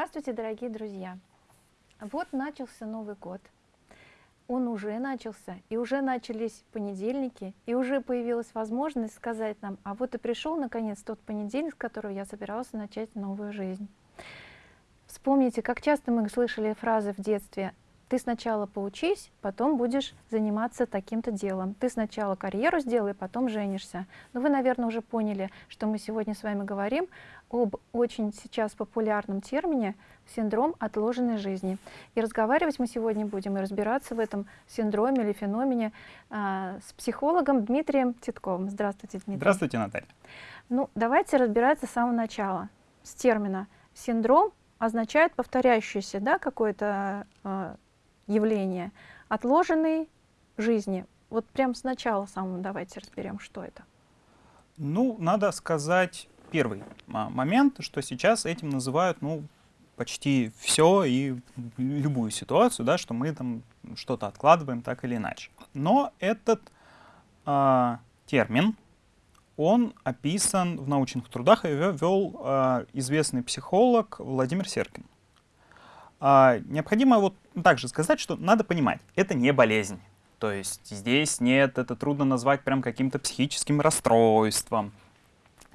Здравствуйте, дорогие друзья! Вот начался Новый год. Он уже начался, и уже начались понедельники, и уже появилась возможность сказать нам, а вот и пришел наконец тот понедельник, с которого я собирался начать новую жизнь. Вспомните, как часто мы слышали фразы в детстве ты сначала поучись, потом будешь заниматься таким-то делом. Ты сначала карьеру сделай, потом женишься. Но вы, наверное, уже поняли, что мы сегодня с вами говорим об очень сейчас популярном термине синдром отложенной жизни. И разговаривать мы сегодня будем и разбираться в этом синдроме или феномене а, с психологом Дмитрием Титковым. Здравствуйте, Дмитрий. Здравствуйте, Наталья. Ну, давайте разбираться с самого начала, с термина. Синдром означает повторяющееся да, какое-то э, явление отложенной жизни. Вот прям сначала самым давайте разберем, что это. Ну, надо сказать первый момент, что сейчас этим называют, ну, почти все и любую ситуацию, да, что мы там что-то откладываем так или иначе. Но этот э, термин, он описан в научных трудах, и вел э, известный психолог Владимир Серкин. А, необходимо вот также сказать, что надо понимать, это не болезнь. То есть здесь нет, это трудно назвать прям каким-то психическим расстройством,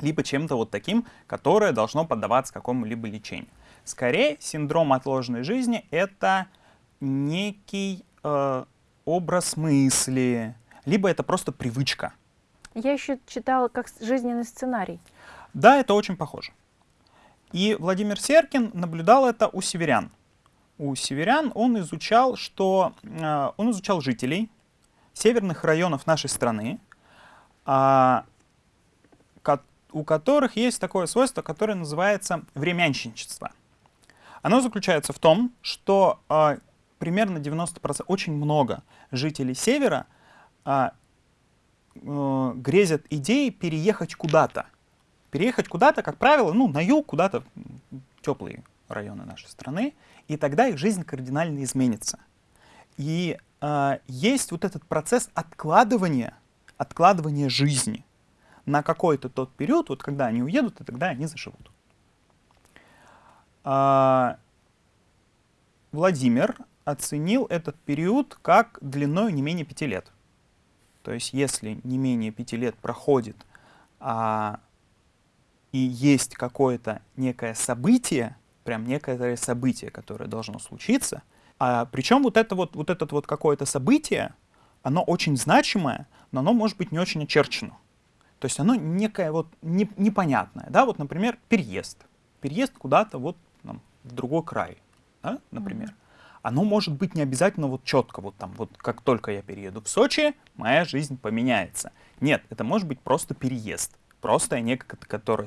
либо чем-то вот таким, которое должно поддаваться какому-либо лечению. Скорее, синдром отложенной жизни — это некий э, образ мысли, либо это просто привычка. Я еще читала как жизненный сценарий. Да, это очень похоже. И Владимир Серкин наблюдал это у северян у северян, он изучал, что э, он изучал жителей северных районов нашей страны, э, у которых есть такое свойство, которое называется времянщичество. Оно заключается в том, что э, примерно 90%, очень много жителей севера э, грезят идеей переехать куда-то. Переехать куда-то, как правило, ну, на юг, куда-то теплые районы нашей страны, и тогда их жизнь кардинально изменится. И э, есть вот этот процесс откладывания, откладывания жизни на какой-то тот период, вот когда они уедут, и тогда они заживут. Э, Владимир оценил этот период как длиной не менее пяти лет. То есть если не менее пяти лет проходит, а, и есть какое-то некое событие, прям некое событие, которое должно случиться. А, причем вот, это вот, вот этот вот какое-то событие, оно очень значимое, но оно может быть не очень очерчено. То есть оно некое вот не, непонятное. Да? Вот, например, переезд. Переезд куда-то вот там, в другой край, да? например. Оно может быть не обязательно вот четко, вот там, вот как только я перееду в Сочи, моя жизнь поменяется. Нет, это может быть просто переезд. Просто некое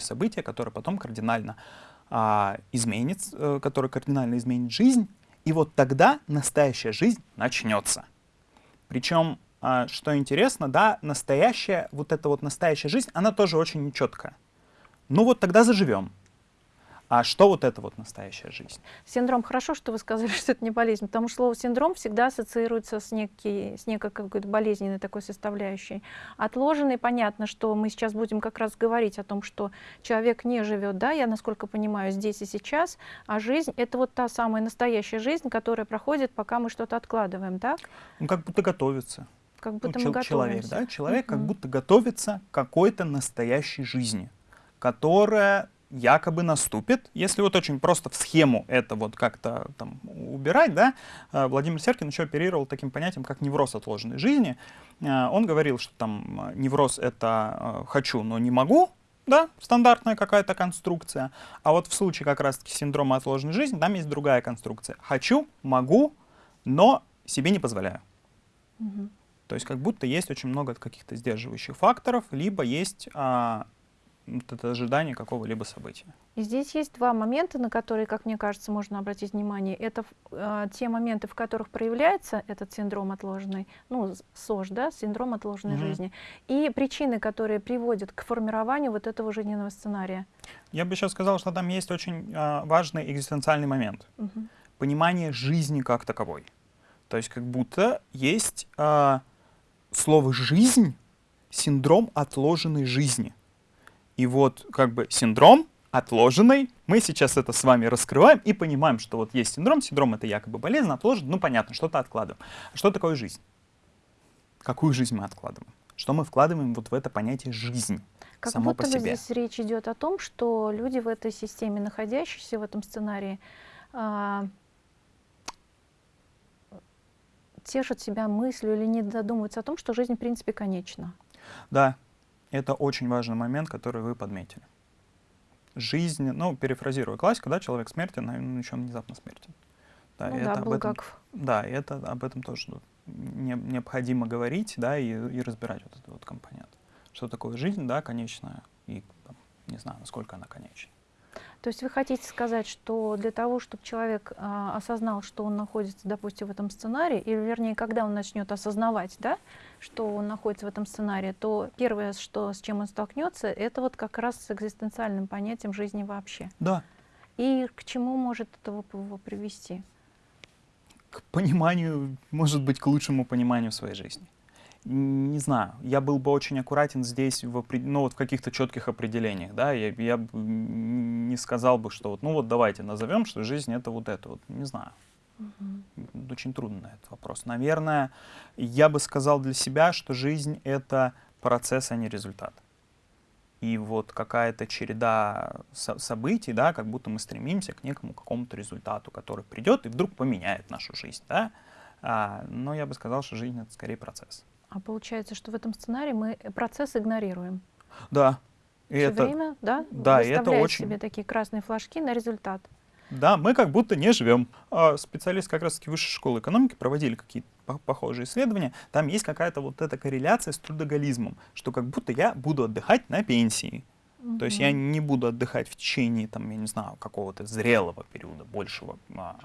событие, которое потом кардинально а, изменит, а, который кардинально изменит жизнь, и вот тогда настоящая жизнь начнется. Причем, а, что интересно, да, настоящая, вот эта вот настоящая жизнь, она тоже очень нечеткая. Ну вот тогда заживем. А что вот это вот настоящая жизнь? Синдром. Хорошо, что вы сказали, что это не болезнь, потому что слово синдром всегда ассоциируется с, некий, с некой какой-то болезненной такой составляющей. Отложенный, понятно, что мы сейчас будем как раз говорить о том, что человек не живет, да, я насколько понимаю, здесь и сейчас, а жизнь — это вот та самая настоящая жизнь, которая проходит, пока мы что-то откладываем, так? Ну, как будто готовится. Как будто ну, мы готовимся. Человек, да, человек uh -huh. как будто готовится к какой-то настоящей жизни, которая якобы наступит. Если вот очень просто в схему это вот как-то там убирать, да, э, Владимир Серкин еще оперировал таким понятием, как невроз отложенной жизни. Э, он говорил, что там э, невроз — это «хочу, но не могу», да, стандартная какая-то конструкция. А вот в случае как раз-таки синдрома отложенной жизни там есть другая конструкция. «Хочу, могу, но себе не позволяю». Угу. То есть как будто есть очень много каких-то сдерживающих факторов, либо есть а, это ожидание какого-либо события. И здесь есть два момента, на которые, как мне кажется, можно обратить внимание. Это э, те моменты, в которых проявляется этот синдром отложенной, ну, СОЖ, да, синдром отложенной -hmm. жизни, и причины, которые приводят к формированию вот этого жизненного сценария. Я бы сейчас сказал, что там есть очень э, важный экзистенциальный момент. -hmm. Понимание жизни как таковой. То есть как будто есть э, слово «жизнь», синдром отложенной жизни. И вот как бы синдром отложенной Мы сейчас это с вами раскрываем и понимаем, что вот есть синдром, синдром это якобы болезнь, отложено, ну понятно, что-то откладываем. Что такое жизнь? Какую жизнь мы откладываем? Что мы вкладываем вот в это понятие жизнь? Как само будто по себе. здесь речь идет о том, что люди в этой системе, находящиеся в этом сценарии, а, тешат себя мыслью или не додумываются о том, что жизнь в принципе конечна. Да, это очень важный момент, который вы подметили. Жизнь, ну, перефразируя классику, да, человек смертен, а он еще внезапно смертен. Да, ну и да, это об этом, Булгаков. да, это об этом тоже не- необходимо говорить, да, и, и разбирать вот этот вот компонент. Что такое жизнь, да, конечная, и там, не знаю, насколько она конечна. То есть вы хотите сказать, что для того, чтобы человек а, осознал, что он находится, допустим, в этом сценарии, или вернее, когда он начнет осознавать, да, что он находится в этом сценарии, то первое, что, с чем он столкнется, это вот как раз с экзистенциальным понятием жизни вообще. Да, И к чему может это его- привести? к пониманию, может быть, к лучшему пониманию своей жизни. Не знаю, я был бы очень аккуратен здесь в, ну, вот в каких-то четких определениях, да, я, я не сказал бы, что вот, ну вот давайте назовем, что жизнь это вот это вот, не знаю, Мгм. очень трудно на этот вопрос. Наверное, я бы сказал для себя, что жизнь это процесс, а не результат. И вот какая-то череда со- событий, да, как будто мы стремимся к некому какому-то результату, который придет и вдруг поменяет нашу жизнь, да. А, но я бы сказал, что жизнь это скорее процесс. А получается, что в этом сценарии мы процесс игнорируем. Да. И Всё это, время, да, да, и это очень- себе такие красные флажки на результат. Да, мы как будто не живем. А специалисты как раз-таки высшей школы экономики проводили какие-то по- похожие исследования. Там есть какая-то вот эта корреляция с трудоголизмом, что как будто я буду отдыхать на пенсии. То есть я не буду отдыхать в течение, там, я не знаю, какого-то зрелого периода, большего а,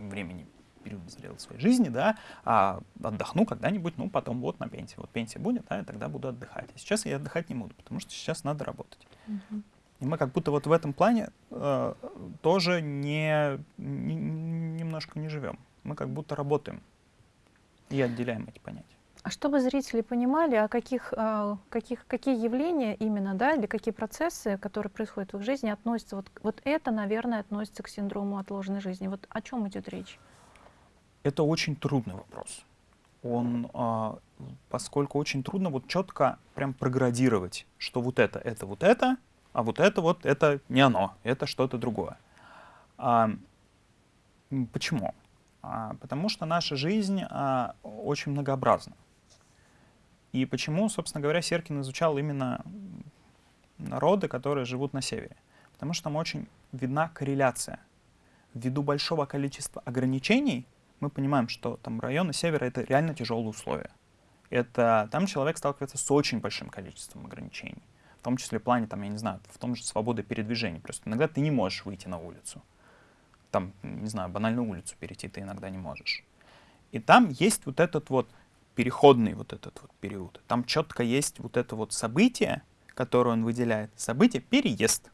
времени, периода зрелой своей жизни, да, а отдохну когда-нибудь, ну, потом вот на пенсии. Вот пенсия будет, да, и тогда буду отдыхать. А сейчас я отдыхать не буду, потому что сейчас надо работать. Мгм. И мы как будто вот в этом плане э, тоже не, не- немножко не живем. Мы как будто работаем и отделяем эти понятия. А чтобы зрители понимали, о каких, а, каких, какие явления именно, да, или какие процессы, которые происходят в их жизни, относятся, вот, вот это, наверное, относится к синдрому отложенной жизни. Вот о чем идет речь? Это очень трудный вопрос. Он, а, поскольку очень трудно вот четко прям проградировать, что вот это, это вот это, а вот это вот, это не оно, это что-то другое. А, почему? А, потому что наша жизнь а, очень многообразна. И почему, собственно говоря, Серкин изучал именно народы, которые живут на севере? Потому что там очень видна корреляция. Ввиду большого количества ограничений мы понимаем, что там районы севера это реально тяжелые условия. Это там человек сталкивается с очень большим количеством ограничений. В том числе в плане, там, я не знаю, в том же свободы передвижения. Просто иногда ты не можешь выйти на улицу. Там, не знаю, банальную улицу перейти ты иногда не можешь. И там есть вот этот вот переходный вот этот вот период. Там четко есть вот это вот событие, которое он выделяет. Событие переезд.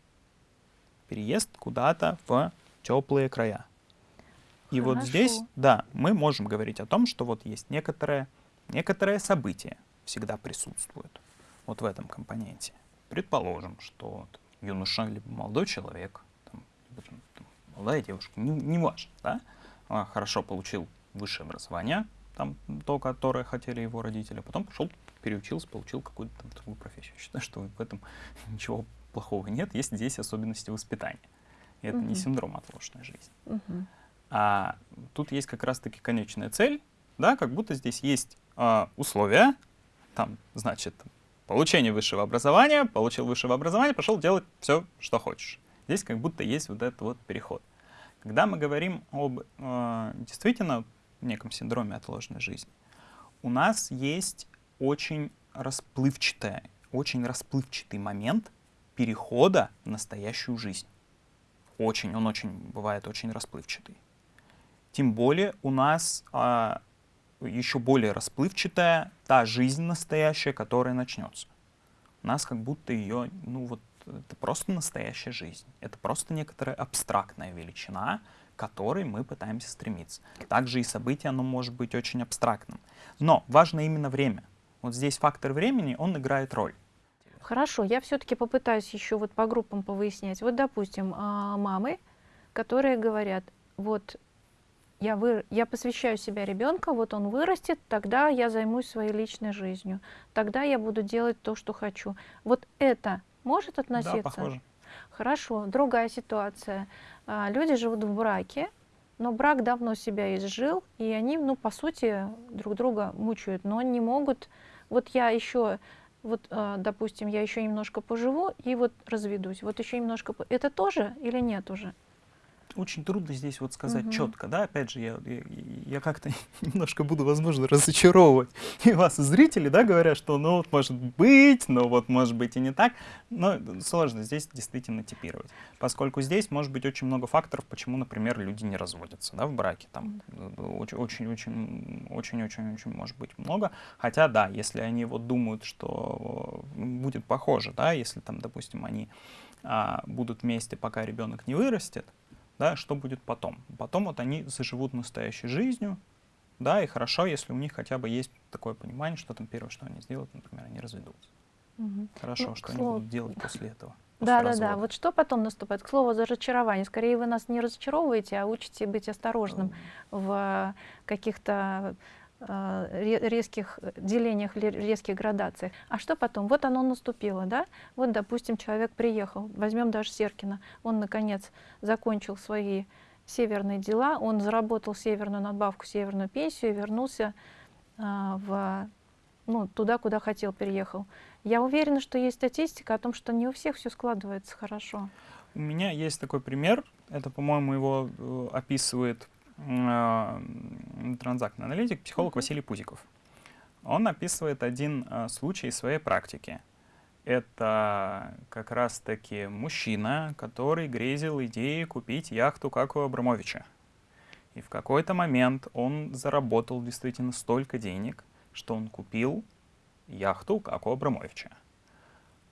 Переезд куда-то в теплые края. И вот здесь, Хорошо. да, мы можем говорить о том, что вот есть некоторое, некоторое событие всегда присутствует вот в этом компоненте. Предположим, что вот юноша либо молодой человек, там, либо там, там, молодая девушка, не, не важно, да, а, хорошо получил высшее образование, там, то, которое хотели его родители, а потом пошел, переучился, получил какую-то там другую профессию. Считаю, что в этом ничего плохого нет, есть здесь особенности воспитания. И это не Мгм. синдром отложенной жизни. Мгм. А тут есть как раз-таки конечная цель, да, как будто здесь есть а, условия, там, значит, получение высшего образования, получил высшего образования, пошел делать все, что хочешь. Здесь как будто есть вот этот вот переход. Когда мы говорим об э, действительно неком синдроме отложенной жизни, у нас есть очень расплывчатая, очень расплывчатый момент перехода в настоящую жизнь. Очень, он очень бывает очень расплывчатый. Тем более у нас а, еще более расплывчатая та жизнь настоящая, которая начнется. У нас как будто ее, ну вот, это просто настоящая жизнь. Это просто некоторая абстрактная величина, к которой мы пытаемся стремиться. Также и событие, оно может быть очень абстрактным. Но важно именно время. Вот здесь фактор времени, он играет роль. Хорошо, я все-таки попытаюсь еще вот по группам повыяснять. Вот, допустим, а, мамы, которые говорят, вот я, вы, я посвящаю себя ребенка, вот он вырастет, тогда я займусь своей личной жизнью, тогда я буду делать то, что хочу. Вот это может относиться? Да, похоже. Хорошо, другая ситуация. А, люди живут в браке, но брак давно себя изжил, и они, ну, по сути, друг друга мучают, но не могут. Вот я еще, вот, а, допустим, я еще немножко поживу и вот разведусь. Вот еще немножко. Это тоже или нет уже? Очень трудно здесь вот сказать Мгм. четко, да, опять же, я, я, я как-то немножко буду, возможно, разочаровывать и вас, и зрителей, да, говоря, что, ну, вот может быть, но вот может быть и не так, но сложно здесь действительно типировать, поскольку здесь может быть очень много факторов, почему, например, люди не разводятся, да, в браке, там очень-очень-очень-очень-очень может быть много, хотя, да, если они вот думают, что будет похоже, да, если там, допустим, они а, будут вместе, пока ребенок не вырастет, да, что будет потом. Потом вот они заживут настоящей жизнью, да, и хорошо, если у них хотя бы есть такое понимание, что там первое, что они сделают, например, они разведутся. Мгм. Хорошо, Ну, что к они слову- будут делать после этого. Да, да, да. Вот что потом наступает? К слову, разочарование. Скорее, вы нас не разочаровываете, а учите быть осторожным в каких-то резких делениях, ле- резких градациях. А что потом? Вот оно наступило, да? Вот, допустим, человек приехал, возьмем даже Серкина, он, наконец, закончил свои северные дела, он заработал северную надбавку, северную пенсию и вернулся а, в, ну, туда, куда хотел, переехал. Я уверена, что есть статистика о том, что не у всех все складывается хорошо. У меня есть такой пример, это, по-моему, его э, описывает э, транзактный аналитик, психолог. Василий Пузиков. Он описывает один э, случай своей практики. Это как раз-таки мужчина, который грезил идеей купить яхту, как у Абрамовича. И в какой-то момент он заработал действительно столько денег, что он купил яхту, как у Абрамовича.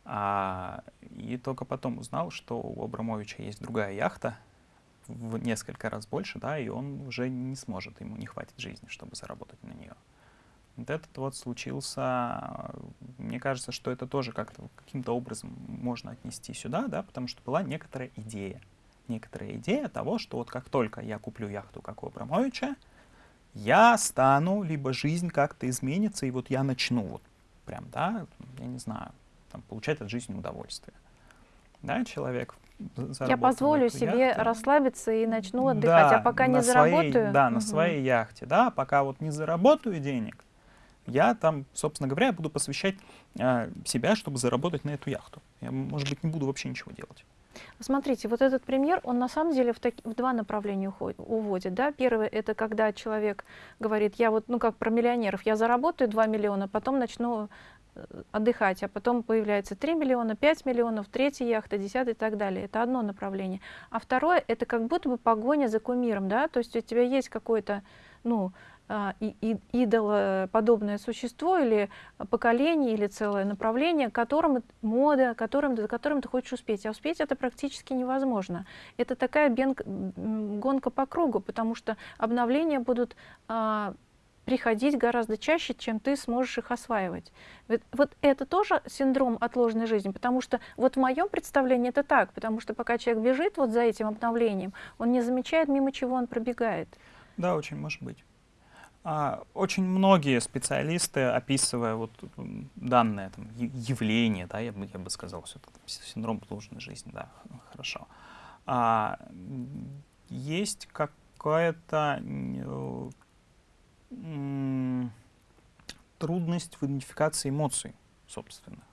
А, и только потом узнал, что у Абрамовича есть другая яхта, в несколько раз больше, да, и он уже не сможет, ему не хватит жизни, чтобы заработать на нее. Вот этот вот случился, мне кажется, что это тоже как-то каким-то образом можно отнести сюда, да, потому что была некоторая идея. Некоторая идея того, что вот как только я куплю яхту, как у Абрамовича, я стану, либо жизнь как-то изменится, и вот я начну вот прям, да, я не знаю, там, получать от жизни удовольствие. Да, человек Я позволю себе расслабиться и начну отдыхать, а Да, пока на не своей- заработаю. да, на Мгм. своей яхте, да, пока вот не заработаю денег, я там, собственно говоря, буду посвящать а, себя, чтобы заработать на эту яхту. Я, может быть, не буду вообще ничего делать. Смотрите, вот этот пример, он на самом деле в, таки- в два направления уходит, уводит. Да? Первое — это когда человек говорит, я вот, ну как про миллионеров, я заработаю 2 миллиона, потом начну э, отдыхать, а потом появляется 3 миллиона, 5 миллионов, третья яхта, 10 и так далее. Это одно направление. А второе — это как будто бы погоня за кумиром, да, то есть у тебя есть какой-то, ну, а, идолоподобное существо или поколение, или целое направление, которым мода, которым, за которым ты хочешь успеть. А успеть это практически невозможно. Это такая бенг- гонка по кругу, потому что обновления будут а, приходить гораздо чаще, чем ты сможешь их осваивать. Вот, вот это тоже синдром отложенной жизни, потому что вот в моем представлении это так, потому что пока человек бежит вот за этим обновлением, он не замечает, мимо чего он пробегает. Да, очень может быть. А, очень многие специалисты, описывая вот данное там, явление, да, я бы, я бы сказал, все это синдром отложенной жизни, да, хорошо. А, есть какая-то м, трудность в идентификации эмоций собственных.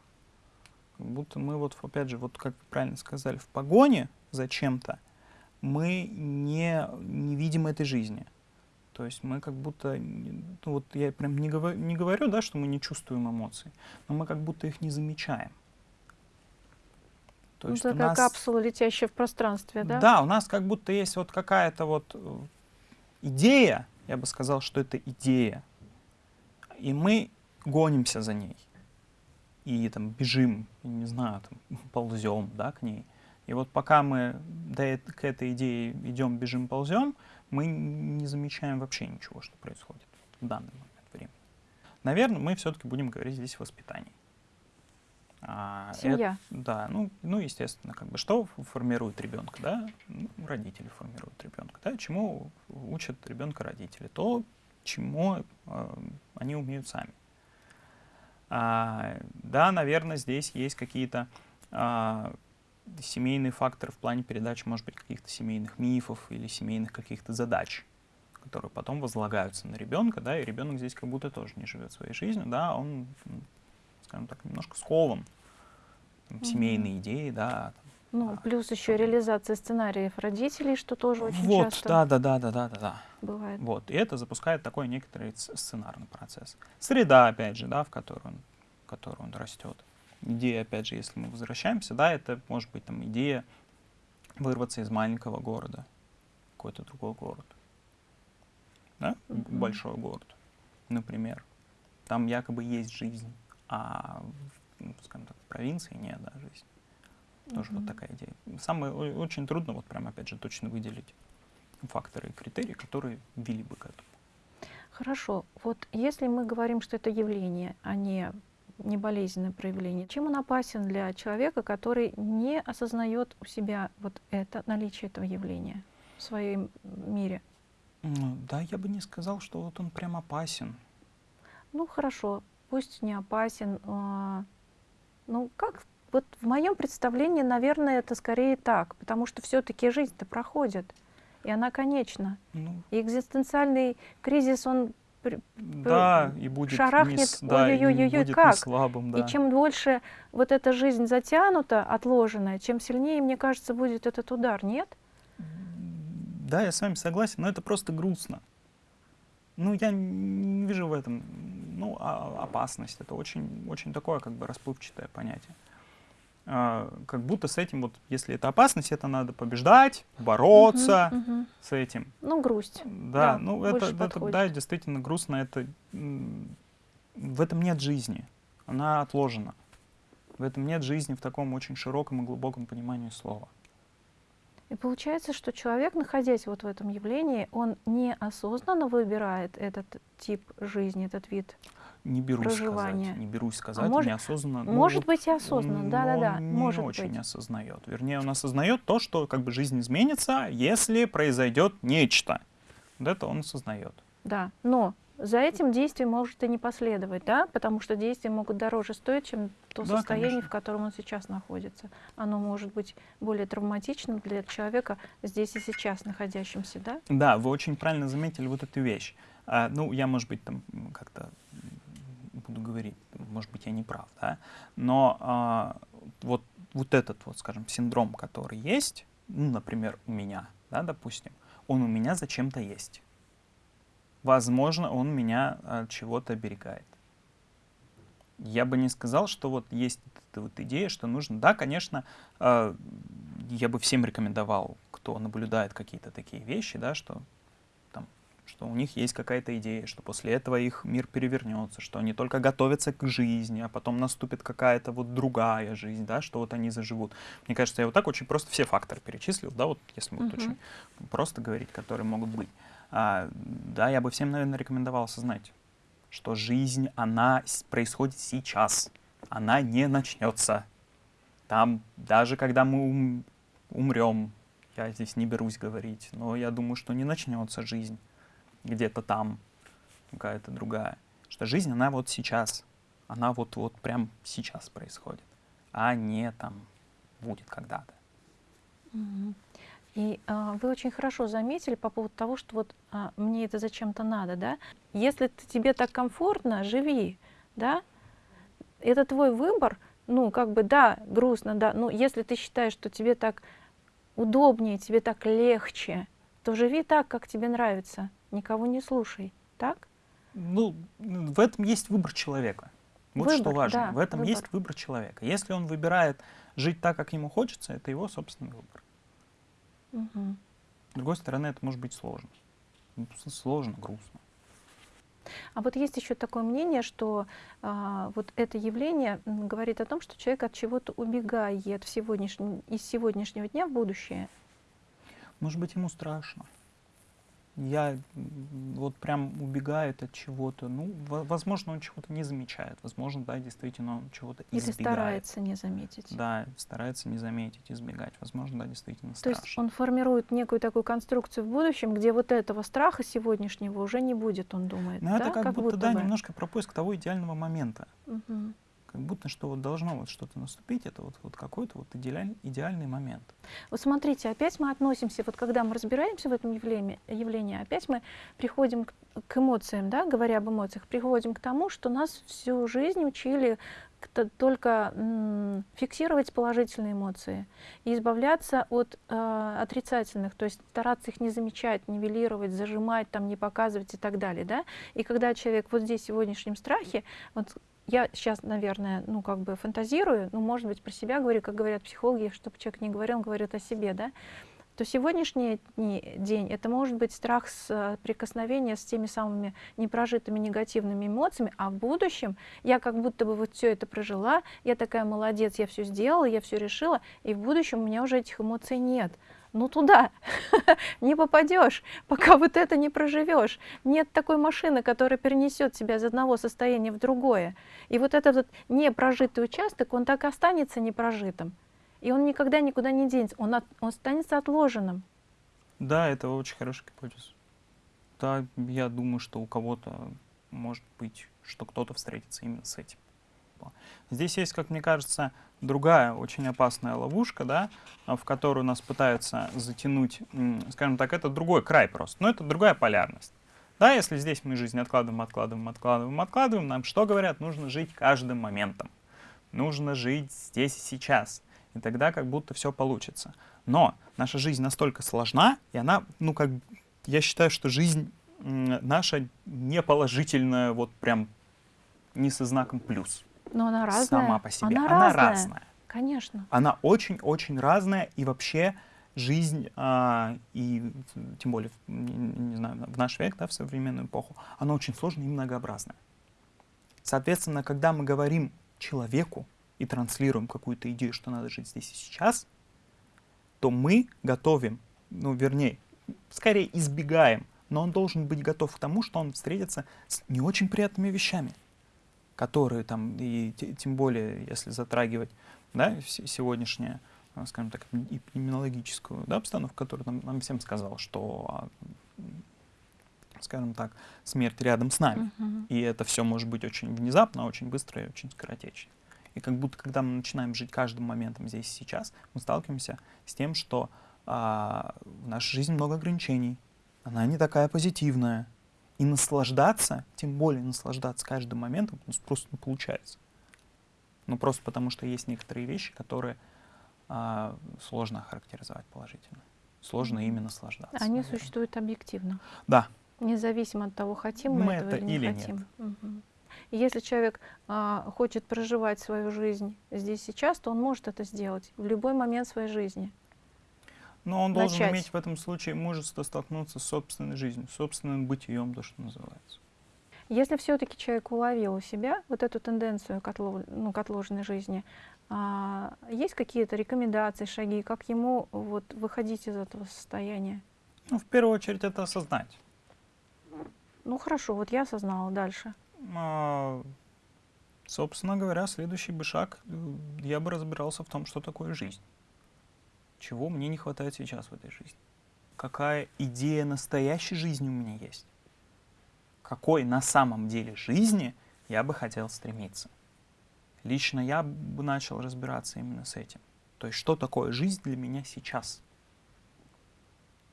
Как будто мы вот, опять же, вот как правильно сказали, в погоне за чем-то мы не, не видим этой жизни. То есть мы как будто, ну вот я прям не говорю, не говорю, да, что мы не чувствуем эмоций, но мы как будто их не замечаем. То Ну, есть такая нас, капсула, летящая в пространстве, да? да, у нас как будто есть вот какая-то вот э, идея, я бы сказал, что это идея, и мы гонимся за ней. И там бежим, не знаю, там, ползем, да, к ней. И вот пока мы до к этой идее идем, бежим, ползем, мы не замечаем вообще ничего, что происходит в данный момент времени. Наверное, мы все-таки будем говорить здесь о воспитании. А, это- Семья. да, ну, ну, естественно, как бы что формирует ребенка, да? Ну, родители формируют ребенка, да? Чему учат ребенка родители? То, чему э, они умеют сами. А, да, наверное, здесь есть какие-то а, семейные факторы в плане передачи, может быть, каких-то семейных мифов или семейных каких-то задач, которые потом возлагаются на ребенка, да, и ребенок здесь как будто тоже не живет своей жизнью, да, он, скажем так, немножко скован там, семейные идеи, да. Ну, А, плюс еще реализация сценариев родителей, что тоже очень вот, часто да, да, да, да, да, да, да. бывает. Вот, и это запускает такой некоторый сценарный процесс. Среда, опять же, да, в которой он, в которой он растет. Идея, опять же, если мы возвращаемся, да, это может быть там идея вырваться из маленького города, какой-то другой город, да, Мгм. большой город, например. Там якобы есть жизнь, а, ну, скажем так, в провинции нет, да, жизни. Тоже Мгм. вот такая идея. Самое очень трудно вот прям опять же точно выделить факторы и критерии, которые вели бы к этому. Хорошо. Вот если мы говорим, что это явление, а не не болезненное проявление, чем он опасен для человека, который не осознает у себя вот это наличие этого явления в своем мире? Ну, да, я бы не сказал, что вот он прям опасен. Ну хорошо, пусть не опасен. Ну как? Вот в моем представлении, наверное, это скорее так, потому что все-таки жизнь-то проходит, и она конечна. Ну, И экзистенциальный кризис, он да, и будет не, шарахнет, с- да, и не ой-ой-ой-ой, будет как? не слабым, да. И чем дольше вот эта жизнь затянута, отложенная, чем сильнее, мне кажется, будет этот удар, нет? Да, я с вами согласен, но это просто грустно. Ну, я не вижу в этом, ну, а- опасность. Это очень, очень такое, как бы, расплывчатое понятие. А, как будто с этим, вот, если это опасность, это надо побеждать, бороться Мгм, мгм. с этим. Ну, грусть. Да, Да, ну это, это, подходит. да, действительно грустно. Это, в этом нет жизни, она отложена. В этом нет жизни в таком очень широком и глубоком понимании слова. И получается, что человек, находясь вот в этом явлении, он неосознанно выбирает этот тип жизни, этот вид. Не берусь Проживание. сказать, не берусь сказать, может- неосознанно. ну, может вот, быть и осознанно, да-да-да, он может не очень быть. осознает. Вернее, он осознает то, что как бы жизнь изменится, если произойдет нечто. Вот это он осознает. Да, но за этим действием может и не последовать, да, потому что действия могут дороже стоить, чем то Да, состояние, конечно. в котором он сейчас находится. Оно может быть более травматичным для человека здесь и сейчас находящимся, да? Да, вы очень правильно заметили вот эту вещь. А, ну, я, может быть, там как-то буду говорить, может быть, я не прав, да, но а, вот, вот этот вот, скажем, синдром, который есть, ну, например, у меня, да, допустим, он у меня зачем-то есть. Возможно, он меня от чего-то оберегает. Я бы не сказал, что вот есть эта вот идея, что нужно. Да, конечно, э, я бы всем рекомендовал, кто наблюдает какие-то такие вещи, да, что там, что у них есть какая-то идея, что после этого их мир перевернется, что они только готовятся к жизни, а потом наступит какая-то вот другая жизнь, да, что вот они заживут. Мне кажется, я вот так очень просто все факторы перечислил, да, вот если вот Мгм. очень просто говорить, которые могут быть. А, да, я бы всем, наверное, рекомендовал осознать, что жизнь, она происходит сейчас, она не начнется. Там, даже когда мы ум- умрем, я здесь не берусь говорить, но я думаю, что не начнется жизнь где-то там, какая-то другая. Что жизнь, она вот сейчас, она вот-вот прям сейчас происходит, а не там будет когда-то. Мгм. И а, вы очень хорошо заметили по поводу того, что вот а, мне это зачем-то надо, да? Если тебе так комфортно, живи, да? Это твой выбор, ну, как бы, да, грустно, да, но если ты считаешь, что тебе так удобнее, тебе так легче, то живи так, как тебе нравится, никого не слушай, так? Ну, в этом есть выбор человека. Вот что Выбор, важно. да, в этом выбор. есть выбор человека. Если он выбирает жить так, как ему хочется, это его собственный выбор. Мгм. С другой стороны, это может быть сложно. Ну, Сложно, грустно. А вот есть еще такое мнение, что а, вот это явление говорит о том, что человек от чего-то убегает в сегодняшнем, из сегодняшнего дня в будущее. Может быть, ему страшно. Я вот прям убегает от чего-то. Ну, во- возможно, он чего-то не замечает. Возможно, да, действительно, он чего-то Или избегает. старается не заметить. Да, старается не заметить, избегать. Возможно, да, действительно То страшно. есть он формирует некую такую конструкцию в будущем, где вот этого страха сегодняшнего уже не будет, он думает. Но да? это как, будто, да, бы. немножко про поиск того идеального момента. Мгм. Как будто что вот должно вот что-то наступить, это вот, вот какой-то вот идеаль- идеальный момент. Вот смотрите, опять мы относимся, вот когда мы разбираемся в этом явлении, явлении опять мы приходим к, к эмоциям, да, говоря об эмоциях, приходим к тому, что нас всю жизнь учили только фиксировать положительные эмоции и избавляться от э, отрицательных, то есть стараться их не замечать, нивелировать, зажимать, там, не показывать и так далее. Да? И когда человек вот здесь в сегодняшнем страхе, вот я сейчас, наверное, ну как бы фантазирую, ну может быть про себя говорю, как говорят психологи, чтобы человек не говорил, он говорит о себе, да, то сегодняшний день это может быть страх с э, прикосновения с теми самыми непрожитыми негативными эмоциями, а в будущем я как будто бы вот все это прожила, я такая молодец, я все сделала, я все решила, и в будущем у меня уже этих эмоций нет. Ну туда не попадешь, пока вот это не проживешь. Нет такой машины, которая перенесет тебя из одного состояния в другое. И вот этот вот непрожитый участок, он так и останется непрожитым. И он никогда никуда не денется, он, от- он останется отложенным. Да, это очень хорошая гипотеза. Да, я думаю, что у кого-то может быть, что кто-то встретится именно с этим. Вот. Здесь есть, как мне кажется, другая очень опасная ловушка, да, в которую нас пытаются затянуть, скажем так, это другой край просто, но это другая полярность. Да, если здесь мы жизнь откладываем, откладываем, откладываем, откладываем, нам что говорят? Нужно жить каждым моментом. Нужно жить здесь и сейчас. И тогда как будто все получится. Но наша жизнь настолько сложна, и она, ну как, я считаю, что жизнь наша не положительная, вот прям не со знаком плюс. Но она разная. Сама по себе. Она, Она разная. разная. Конечно. Она очень-очень разная, и вообще жизнь, а, и тем более, не, не знаю, в наш век, да, в современную эпоху, она очень сложная и многообразная. Соответственно, когда мы говорим человеку и транслируем какую-то идею, что надо жить здесь и сейчас, то мы готовим, ну, вернее, скорее избегаем, но он должен быть готов к тому, что он встретится с не очень приятными вещами, которые там, и те- тем более, если затрагивать да, се- сегодняшнее, а, скажем так, эпидемиологическую да, обстановку, которая нам, нам всем сказала, что, а, скажем так, смерть рядом с нами. Мгм. И это все может быть очень внезапно, очень быстро и очень скоротечно. И как будто, когда мы начинаем жить каждым моментом здесь и сейчас, мы сталкиваемся с тем, что а, в нашей жизни много ограничений, она не такая позитивная. И наслаждаться, тем более наслаждаться каждым моментом, у нас просто не получается. Ну, просто потому что есть некоторые вещи, которые а, сложно охарактеризовать положительно. Сложно ими наслаждаться. Они наверное. существуют объективно. Да, Независимо от того, хотим мы, Мы этого это или не или нет. хотим. Мгм. И если человек а, хочет проживать свою жизнь здесь сейчас, то он может это сделать в любой момент своей жизни. Но он должен начать. иметь в этом случае мужество столкнуться с собственной жизнью, собственным бытием, то, что называется. Если все-таки человек уловил у себя вот эту тенденцию к, отлов- ну, к отложенной жизни, а, есть какие-то рекомендации, шаги, как ему вот, выходить из этого состояния? Ну, в первую очередь, это осознать. Ну хорошо, вот я осознала дальше. А, собственно говоря, следующий бы шаг, э, я бы разбирался в том, что такое жизнь. Чего мне не хватает сейчас в этой жизни. Какая идея настоящей жизни у меня есть. Какой на самом деле жизни я бы хотел стремиться. Лично я бы начал разбираться именно с этим. То есть, что такое жизнь для меня сейчас?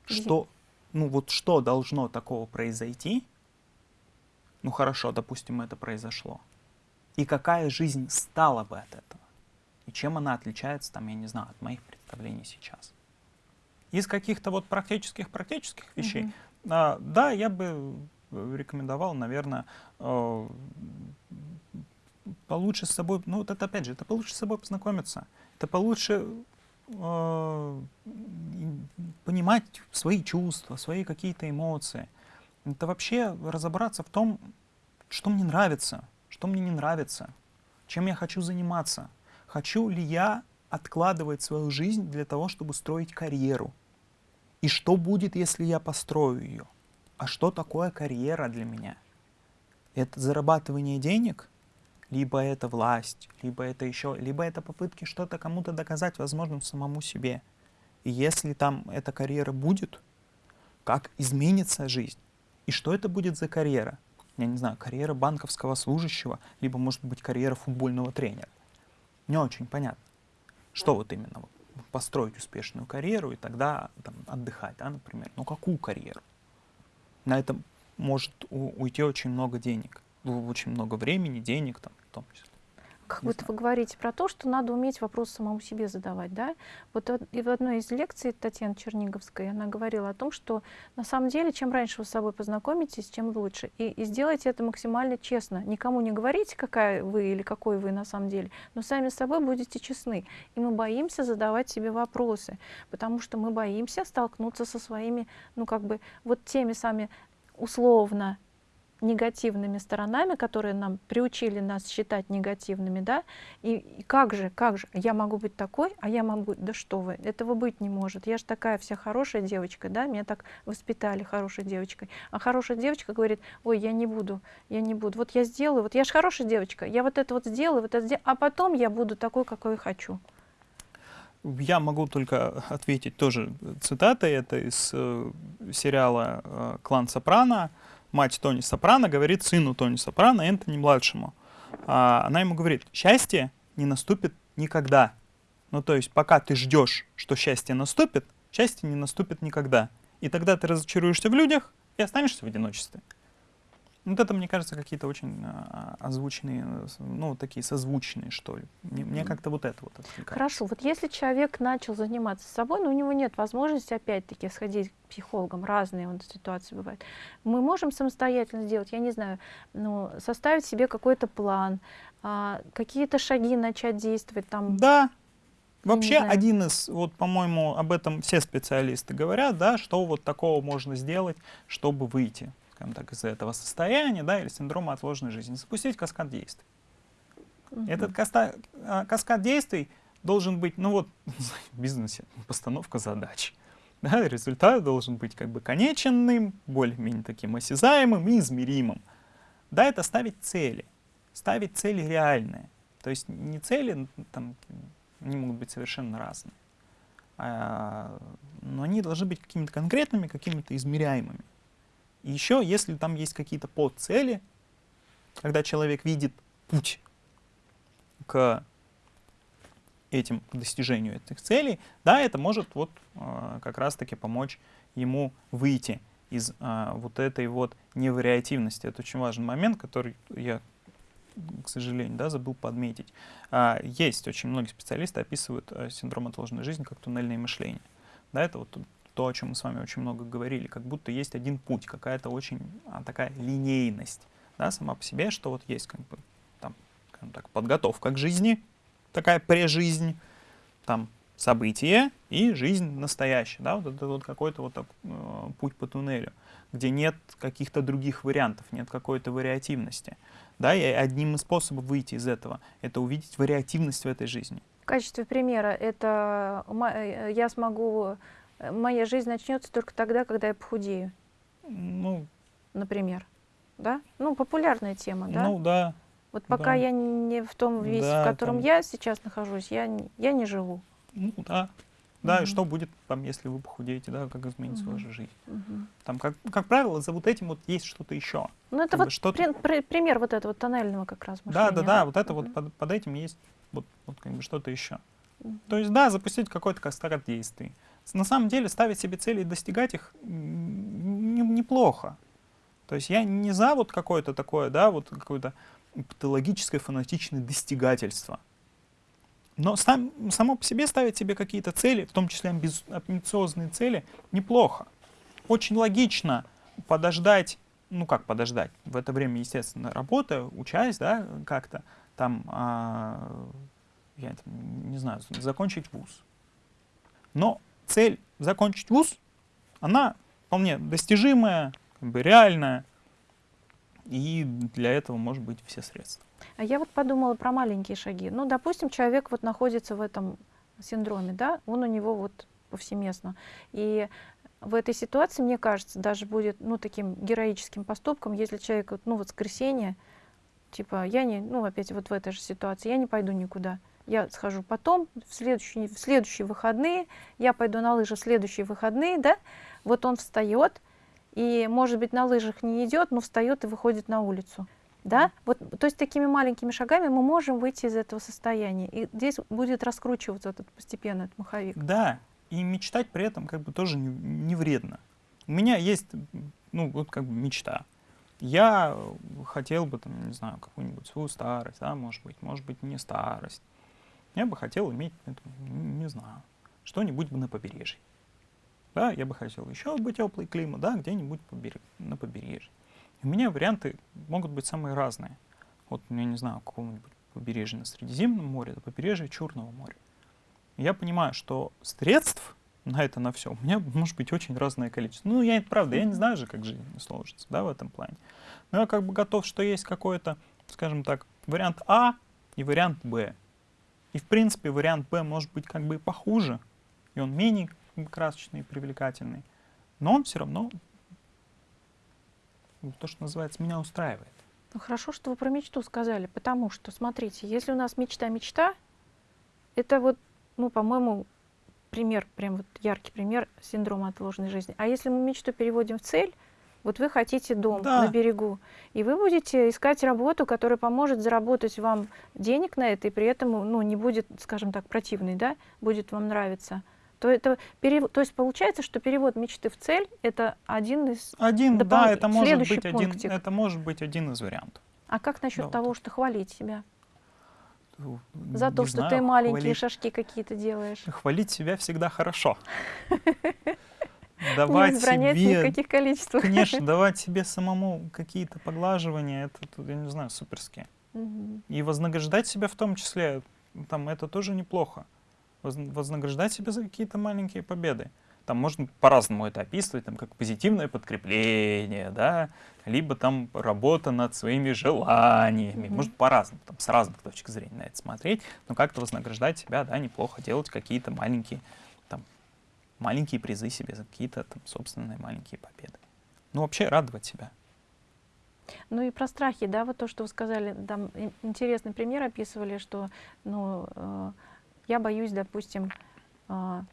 Что, ну вот что должно такого произойти? Ну хорошо, допустим, это произошло. И какая жизнь стала бы от этого? И чем она отличается, там, я не знаю, от моих представлений сейчас? Из каких-то вот практических практических вещей, Мгм. а, да, я бы э, рекомендовал, наверное, э, получше с собой, ну вот это опять же, это получше с собой познакомиться, это получше э, понимать свои чувства, свои какие-то эмоции. Это вообще разобраться в том, что мне нравится, что мне не нравится, чем я хочу заниматься. Хочу ли я откладывать свою жизнь для того, чтобы строить карьеру? И что будет, если я построю ее? а что такое карьера для меня? Это зарабатывание денег? Либо это власть, либо это еще, либо это попытки что-то кому-то доказать, возможно, самому себе. И если там эта карьера будет, как изменится жизнь? И что это будет за карьера? Я не знаю, карьера банковского служащего, либо, может быть, карьера футбольного тренера. Не очень понятно. Что вот именно? Построить успешную карьеру и тогда там, отдыхать, да, например. Но какую карьеру? На этом может уйти очень много денег, очень много времени, денег там, в том числе. Как будто вы говорите про то, что надо уметь вопрос самому себе задавать, да? Вот и в одной из лекций Татьяны Черниговской она говорила о том, что на самом деле, чем раньше вы с собой познакомитесь, тем лучше. И, и сделайте это максимально честно. Никому не говорите, какая вы или какой вы на самом деле, но сами с собой будете честны. И мы боимся задавать себе вопросы, потому что мы боимся столкнуться со своими, ну как бы, вот теми сами условно негативными сторонами, которые нам приучили нас считать негативными, да, и, и как же, как же, я могу быть такой, а я могу, да что вы, этого быть не может, я же такая вся хорошая девочка, да, меня так воспитали хорошей девочкой, а хорошая девочка говорит, ой, я не буду, я не буду, вот я сделаю, вот я же хорошая девочка, я вот это вот сделаю, вот это сделаю, а потом я буду такой, какой хочу. Я могу только ответить тоже цитатой, это из э, сериала э, «Клан Сопрано», мать Тони Сопрано говорит сыну Тони Сопрано, Энтони-младшему. А, она ему говорит, счастье не наступит никогда. Ну, то есть, пока ты ждешь, что счастье наступит, счастье не наступит никогда. И тогда ты разочаруешься в людях и останешься в одиночестве. Вот это, мне кажется, какие-то очень а, озвученные, ну, такие созвучные, что ли. Мне, мне как-то вот это вот отвлекает. Хорошо, вот если человек начал заниматься собой, но у него нет возможности, опять-таки, сходить к психологам, разные он ситуации бывают, мы можем самостоятельно сделать, я не знаю, ну, составить себе какой-то план, а, какие-то шаги начать действовать там. Да, Вообще один из, вот, по-моему, об этом все специалисты говорят, да, что вот такого можно сделать, чтобы выйти скажем так, из этого состояния, да, или синдрома отложенной жизни, запустить каскад действий. Угу. Этот каста, а, каскад действий должен быть, ну вот, в бизнесе постановка задач. Да, результат должен быть как бы конеченным, более-менее таким осязаемым и измеримым. Да, это ставить цели. Ставить цели реальные. То есть не цели, там, они могут быть совершенно разные. А, но они должны быть какими-то конкретными, какими-то измеряемыми. И еще, если там есть какие-то подцели, когда человек видит путь к этим, к достижению этих целей, да, это может вот э, как раз-таки помочь ему выйти из э, вот этой вот невариативности. Это очень важный момент, который я, к сожалению, да, забыл подметить. А, есть очень многие специалисты описывают э, синдром отложенной жизни как туннельное мышление. Да, это вот то, о чем мы с вами очень много говорили, как будто есть один путь, какая-то очень а, такая линейность, да, сама по себе, что вот есть как бы там, так, подготовка к жизни, такая прежизнь, там событие и жизнь настоящая, да, вот это вот какой-то вот э, путь по туннелю, где нет каких-то других вариантов, нет какой-то вариативности, да, и одним из способов выйти из этого — это увидеть вариативность в этой жизни. В качестве примера это э, я смогу моя жизнь начнется только тогда, когда я похудею. Ну, например. Да? Ну, популярная тема, да? Ну, да. Вот пока да. я не в том весе, да, в котором там... я сейчас нахожусь, я, я не живу. Ну, да. Да, угу. и что будет, там, если вы похудеете, да, как изменится угу. ваша жизнь. Угу. Там, как, как правило, за вот этим вот есть что-то еще. Ну, это как вот что при, при, пример вот этого тоннельного как раз мышления. Да, да, да, вот это угу. вот под, под этим есть вот, вот как бы что-то еще. Угу. То есть, да, запустить какой-то каскад действий на самом деле ставить себе цели и достигать их неплохо. То есть я не за вот какое-то такое, да, вот какое-то патологическое фанатичное достигательство. Но сам, само по себе ставить себе какие-то цели, в том числе амбициозные цели, неплохо. Очень логично подождать, ну как подождать, в это время, естественно, работа, учась, да, как-то там, а, я не знаю, закончить вуз. Но цель закончить вуз, она вполне достижимая, как бы реальная, и для этого может быть все средства. А я вот подумала про маленькие шаги. Ну, допустим, человек вот находится в этом синдроме, да, он у него вот повсеместно. И в этой ситуации, мне кажется, даже будет ну, таким героическим поступком, если человек, ну, воскресенье, типа, я не, ну, опять вот в этой же ситуации, я не пойду никуда. Я схожу потом, в следующие, в следующие выходные, я пойду на лыжи в следующие выходные, да, вот он встает, и, может быть, на лыжах не идет, но встает и выходит на улицу. Да? Вот, то есть такими маленькими шагами мы можем выйти из этого состояния. И здесь будет раскручиваться этот постепенно этот маховик. Да, и мечтать при этом как бы тоже не, не вредно. У меня есть, ну, вот как бы мечта. Я хотел бы, там, не знаю, какую-нибудь свою старость, да, может быть, может быть, не старость. Я бы хотел иметь, это, не знаю, что-нибудь на побережье. Да, я бы хотел еще бы теплый климат, да, где-нибудь на побережье. У меня варианты могут быть самые разные. Вот, я не знаю, какого-нибудь побережья на Средиземном море, до побережья Черного моря. Я понимаю, что средств на это, на все, у меня может быть очень разное количество. Ну, я, правда, я не знаю же, как жизнь сложится, да, в этом плане. Но я как бы готов, что есть какой-то, скажем так, вариант А и вариант Б. И, в принципе, вариант Б может быть как бы похуже, и он менее красочный и привлекательный. Но он все равно, то, что называется, меня устраивает. Ну, хорошо, что вы про мечту сказали, потому что, смотрите, если у нас мечта-мечта, это вот, ну, по-моему, пример, прям вот яркий пример синдрома отложенной жизни. А если мы мечту переводим в цель, вот вы хотите дом Да. на берегу, и вы будете искать работу, которая поможет заработать вам денег на это, и при этом ну, не будет, скажем так, противной, да, будет вам нравиться. То, это перев... то есть получается, что перевод мечты в цель — это один из... Один, Допол- да, это может следующий быть один, это может быть один из вариантов. А как насчет Да, вот того, что хвалить себя? Ну, За не то, что знаю, ты маленькие хвалить- шажки какие-то делаешь. Хвалить себя всегда хорошо. Давать в себе, каких количествах. конечно, давать себе самому какие-то поглаживания, это, я не знаю, суперски. И вознаграждать себя в том числе, там, это тоже неплохо. Воз- Вознаграждать себя за какие-то маленькие победы. Там можно по-разному это описывать, там, как позитивное подкрепление, да, либо там работа над своими желаниями. Мгм. Может по-разному, там, с разных точек зрения на это смотреть, но как-то вознаграждать себя, да, неплохо делать какие-то маленькие, маленькие призы себе за какие-то там собственные маленькие победы. Ну, вообще радовать себя. Ну и про страхи, да, вот то, что вы сказали, там ин- интересный пример описывали, что, ну, э, я боюсь, допустим, а,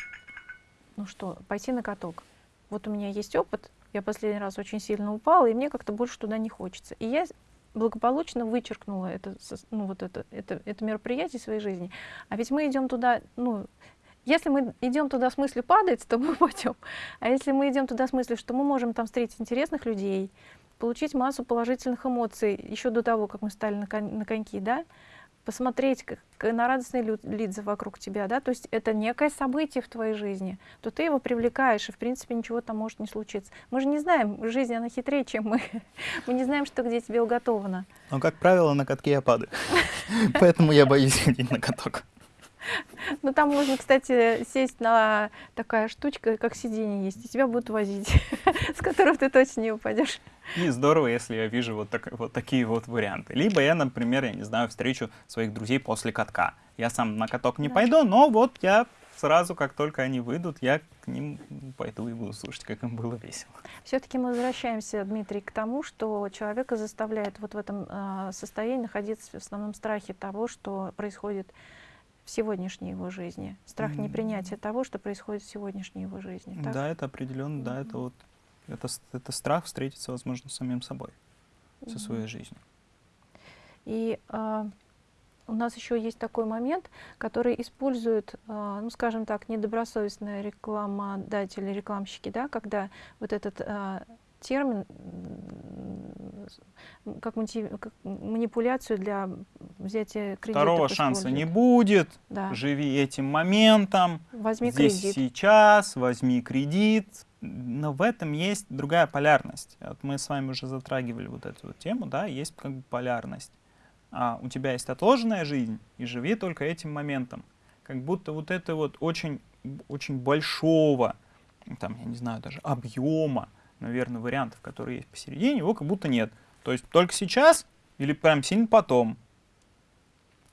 ну что, пойти на каток. Вот у меня есть опыт, я последний раз очень сильно упала, и мне как-то больше туда не хочется. И я благополучно вычеркнула это, ну, вот это, это, это мероприятие своей жизни. А ведь мы идем туда, ну, если мы идем туда с мыслью падать, то мы пойдем. А если мы идем туда с мыслью, что мы можем там встретить интересных людей, получить массу положительных эмоций еще до того, как мы стали на, кон- на коньки, да, посмотреть как, на радостные лица вокруг тебя, да, то есть это некое событие в твоей жизни, то ты его привлекаешь, и в принципе ничего там может не случиться. Мы же не знаем, жизнь она хитрее, чем мы. Мы не знаем, что где тебе уготовано. Но, как правило, на катке я падаю. Поэтому я боюсь ходить на каток. Ну там можно, кстати, сесть на такая штучка, как сиденье есть, и тебя будут возить, с которого ты точно не упадешь. И здорово, если я вижу вот, так- вот такие вот варианты. Либо я, например, я не знаю, встречу своих друзей после катка. Я сам на каток не Да. пойду, но вот я сразу, как только они выйдут, я к ним пойду и буду слушать, как им было весело. Все-таки мы возвращаемся, Дмитрий, к тому, что человека заставляет вот в этом а, состоянии находиться в основном страхе того, что происходит в сегодняшней его жизни. Страх М. непринятия того, что происходит в сегодняшней его жизни. так? Да, это определенно, да, это вот это, это страх встретиться, возможно, с самим собой, со своей жизнью. И а, у нас еще есть такой момент, который используют, а, ну, скажем так, недобросовестные рекламодатели, рекламщики, да, когда вот этот а, термин как, как манипуляцию для взятия кредита. Второго шанса не будет. Да. Живи этим моментом. Возьми Здесь кредит. сейчас, возьми кредит. Но в этом есть другая полярность. Вот мы с вами уже затрагивали вот эту вот тему, да, есть как бы полярность. А у тебя есть отложенная жизнь, и живи только этим моментом. Как будто вот это вот очень, очень большого, там, я не знаю, даже объема, наверное, вариантов, которые есть посередине, его как будто нет. То есть только сейчас или прям сильно потом.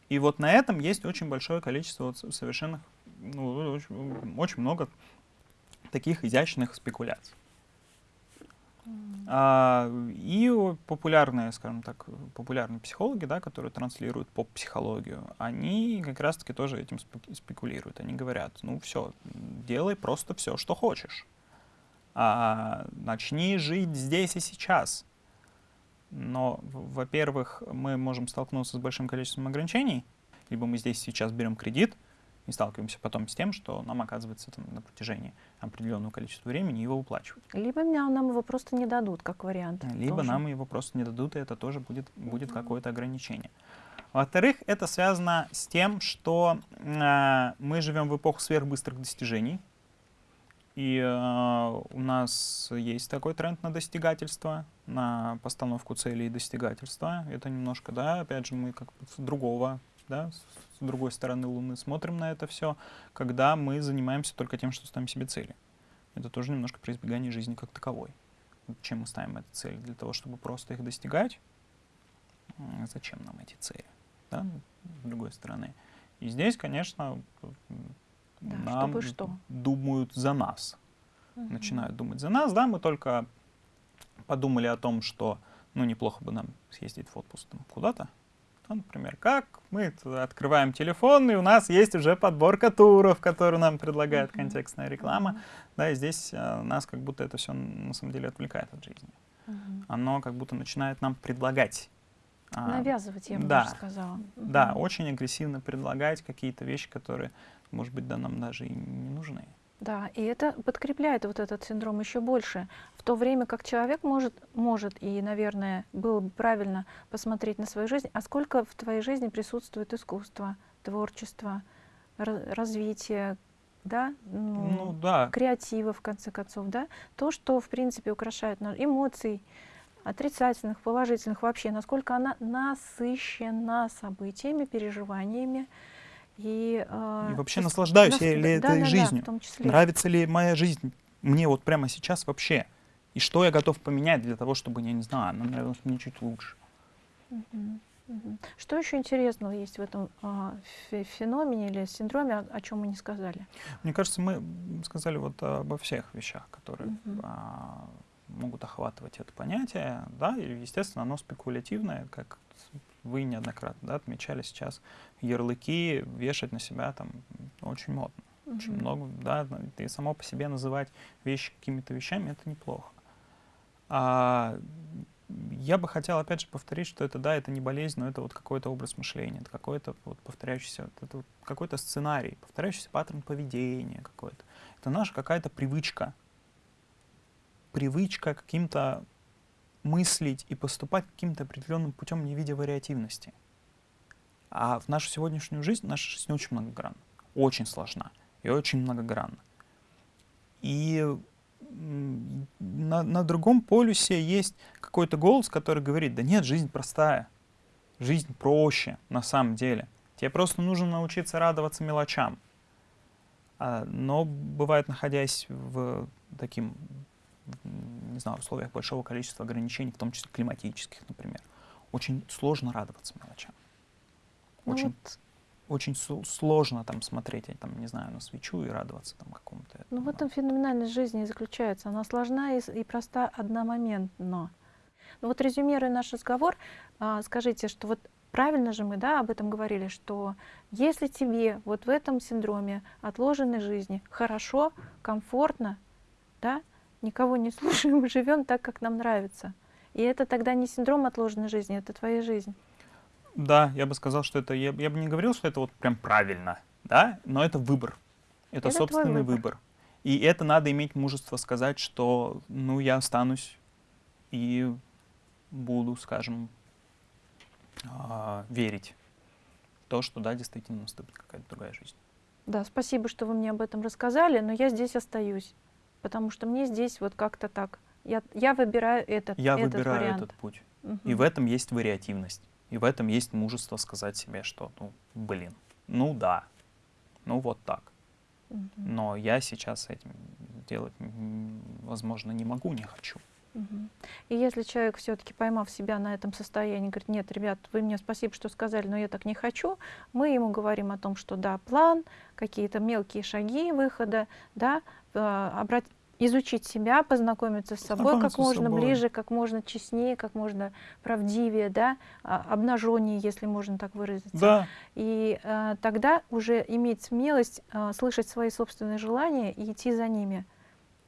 И вот на этом есть очень большое количество вот совершенных, ну, очень, очень много таких изящных спекуляций. А, и популярные, скажем так, популярные психологи, да, которые транслируют поп-психологию, они как раз-таки тоже этим спекулируют. Они говорят, ну все, делай просто все, что хочешь. А, начни жить здесь и сейчас. Но, во-первых, мы можем столкнуться с большим количеством ограничений, либо мы здесь сейчас берем кредит, и сталкиваемся потом с тем, что нам оказывается там, на протяжении определенного количества времени его выплачивать. Либо нам его просто не дадут, как вариант. Либо тоже. нам его просто не дадут, и это тоже будет, будет какое-то ограничение. Во-вторых, это связано с тем, что э, мы живем в эпоху сверхбыстрых достижений, и э, у нас есть такой тренд на достигательство, на постановку целей и достигательства. Это немножко, да, опять же, мы как с другого да, с другой стороны Луны смотрим на это все, когда мы занимаемся только тем, что ставим себе цели. Это тоже немножко про избегание жизни как таковой. Чем мы ставим эти цели? Для того, чтобы просто их достигать? Зачем нам эти цели? Да? С другой стороны. И здесь, конечно, да, нам что? думают за нас. Угу. Начинают думать за нас. Да, мы только подумали о том, что ну, неплохо бы нам съездить в отпуск куда-то, ну, например, как мы открываем телефон, и у нас есть уже подборка туров, которую нам предлагает контекстная реклама. Mm-hmm. Да, и здесь э, нас как будто это все на самом деле отвлекает от жизни. Mm-hmm. Оно как будто начинает нам предлагать. А, Навязывать, я бы да, даже сказала. Mm-hmm. Да, очень агрессивно предлагать какие-то вещи, которые, может быть, да, нам даже и не нужны. Да, и это подкрепляет вот этот синдром еще больше. В то время как человек может, может и, наверное, было бы правильно посмотреть на свою жизнь, а сколько в твоей жизни присутствует искусство, творчество, развитие, да, ну, ну, да. креатива, в конце концов, да, то, что, в принципе, украшает нас, эмоций, отрицательных, положительных вообще, насколько она насыщена событиями, переживаниями, и, э, и вообще наслаждаюсь я ли да, этой да, жизнью? Да, Нравится ли моя жизнь мне вот прямо сейчас вообще? И что я готов поменять для того, чтобы, я не знаю, она нравилась мне чуть лучше? Угу. Что еще интересного есть в этом э, феномене или синдроме, о, о чем мы не сказали? Мне кажется, мы сказали вот обо всех вещах, которые угу. а, могут охватывать это понятие. Да, и, естественно, оно спекулятивное, как вы неоднократно да, отмечали сейчас, ярлыки вешать на себя там очень модно. Очень много, да, и само по себе называть вещи какими-то вещами, это неплохо. А, я бы хотел, опять же, повторить, что это, да, это не болезнь, но это вот какой-то образ мышления, это какой-то вот повторяющийся, это вот какой-то сценарий, повторяющийся паттерн поведения какой-то. Это наша какая-то привычка. Привычка каким-то мыслить и поступать каким-то определенным путем, не видя вариативности. А в нашу сегодняшнюю жизнь, наша жизнь очень многогранна, очень сложна и очень многогранна. И на, на другом полюсе есть какой-то голос, который говорит, да нет, жизнь простая, жизнь проще на самом деле. Тебе просто нужно научиться радоваться мелочам. А, но бывает, находясь в таким не знаю, в условиях большого количества ограничений, в том числе климатических, например, очень сложно радоваться мелочам. Ну очень, вот. очень сложно там смотреть, там, не знаю, на свечу и радоваться там какому-то. Ну в этом феноменальность жизни и заключается. Она сложна и, и проста одномоментно. Ну вот резюмируя наш разговор, а, скажите, что вот правильно же мы да, об этом говорили, что если тебе вот в этом синдроме отложенной жизни хорошо, комфортно, да, никого не слушаем, живем так, как нам нравится. И это тогда не синдром отложенной жизни, это твоя жизнь. Да, я бы сказал, что это, я, я бы не говорил, что это вот прям правильно, да, но это выбор. Это, это собственный выбор. выбор. И это надо иметь мужество сказать, что, ну, я останусь и буду, скажем, э, верить в то, что, да, действительно наступит какая-то другая жизнь. Да, спасибо, что вы мне об этом рассказали, но я здесь остаюсь потому что мне здесь вот как-то так. Я, я выбираю этот, я этот выбираю вариант. этот путь. Угу. И в этом есть вариативность. И в этом есть мужество сказать себе, что, ну, блин, ну да, ну вот так. Угу. Но я сейчас этим делать, возможно, не могу, не хочу. И если человек все-таки поймав себя на этом состоянии, говорит, нет, ребят, вы мне спасибо, что сказали, но я так не хочу, мы ему говорим о том, что да, план, какие-то мелкие шаги выхода, да, обрат- изучить себя, познакомиться с собой как можно собой. ближе, как можно честнее, как можно правдивее, да, обнаженнее, если можно так выразиться. Да, И э, тогда уже иметь смелость э, слышать свои собственные желания и идти за ними.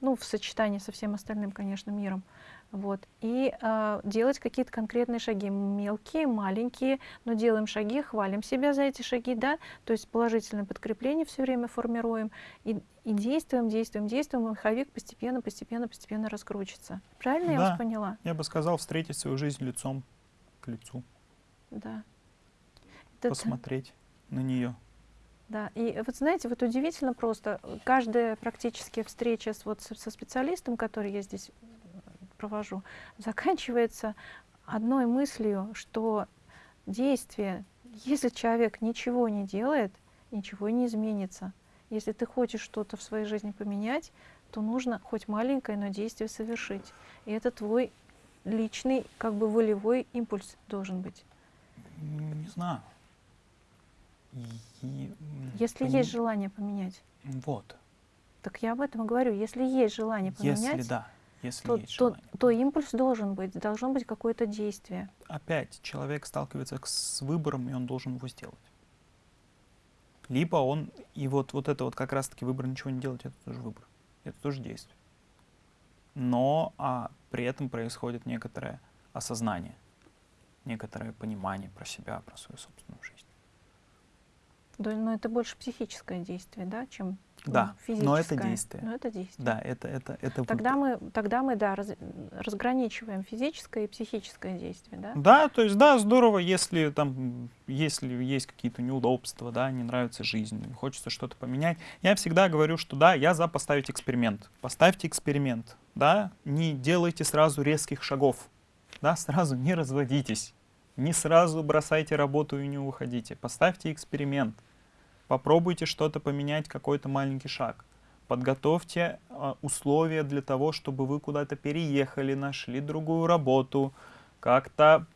Ну, в сочетании со всем остальным, конечно, миром. Вот. И э, делать какие-то конкретные шаги, мелкие, маленькие, но делаем шаги, хвалим себя за эти шаги, да, то есть положительное подкрепление все время формируем и, и действуем, действуем, действуем, и маховик постепенно, постепенно, постепенно раскручится. Правильно я Да. вас поняла? я бы сказал, встретить свою жизнь лицом к лицу, Да. Это- посмотреть на нее. Да, и вот знаете, вот удивительно просто, каждая практически встреча с, вот, со, со специалистом, который я здесь провожу, заканчивается одной мыслью, что действие, если человек ничего не делает, ничего не изменится. Если ты хочешь что-то в своей жизни поменять, то нужно хоть маленькое, но действие совершить. И это твой личный, как бы волевой импульс должен быть. Не знаю. И, Если пони- есть желание поменять. Вот. Так я об этом и говорю. Если есть желание поменять, Если да, если то, есть то, желание. то импульс должен быть, должно быть какое-то действие. Опять человек сталкивается с выбором, и он должен его сделать. Либо он, и вот, вот это вот как раз-таки выбор ничего не делать, это тоже выбор. Это тоже действие. Но а, при этом происходит некоторое осознание, некоторое понимание про себя, про свою собственную жизнь. Да, Но это больше психическое действие, да, чем ну, Да, физическое. но это действие. Но это действие. Да, это, это, это Тогда выбор. мы, тогда мы, да, раз- разграничиваем физическое и психическое действие, да? Да, то есть, да, здорово, если там, если есть какие-то неудобства, да, не нравится жизнь, хочется что-то поменять. Я всегда говорю, что да, я за поставить эксперимент. Поставьте эксперимент, да, не делайте сразу резких шагов, да, сразу не разводитесь, не сразу бросайте работу и не уходите. Поставьте эксперимент, попробуйте что-то поменять, какой-то маленький шаг. Подготовьте а, условия для того, чтобы вы куда-то переехали, нашли другую работу, как-то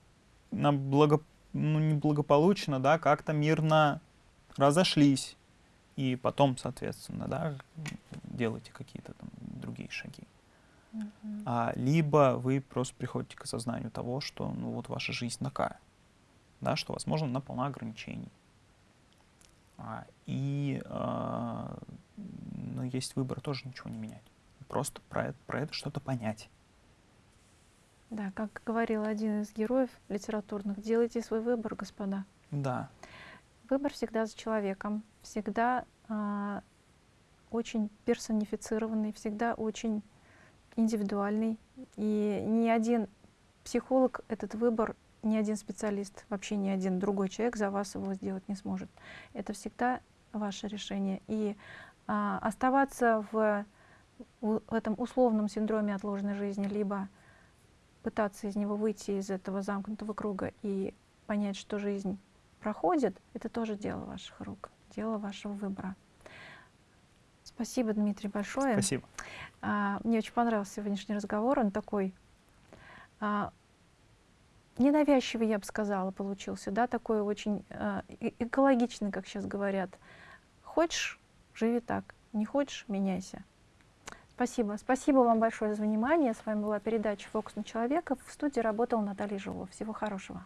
благо, ну, не благополучно, да, как-то мирно разошлись. И потом, соответственно, да, делайте какие-то там другие шаги. А, либо вы просто приходите к осознанию того, что ну вот ваша жизнь такая, да, что, возможно, она полна ограничений. А, и а, ну, есть выбор тоже ничего не менять. Просто про это, про это что-то понять. Да, как говорил один из героев литературных, делайте свой выбор, господа. Да, Выбор всегда за человеком, всегда а, очень персонифицированный, всегда очень индивидуальный. И ни один психолог этот выбор, ни один специалист, вообще ни один другой человек за вас его сделать не сможет. Это всегда ваше решение. И а, оставаться в, в этом условном синдроме отложенной жизни, либо пытаться из него выйти из этого замкнутого круга и понять, что жизнь проходит, это тоже дело ваших рук, дело вашего выбора. Спасибо, Дмитрий, большое. спасибо. А, мне очень понравился сегодняшний разговор. Он такой а, ненавязчивый, я бы сказала, получился, да, такой очень э- экологичный, как сейчас говорят. Хочешь, живи так, не хочешь, меняйся. Спасибо. Спасибо вам большое за внимание. С вами была передача «Фокус на человека». В студии работала Наталья Жилова. Всего хорошего.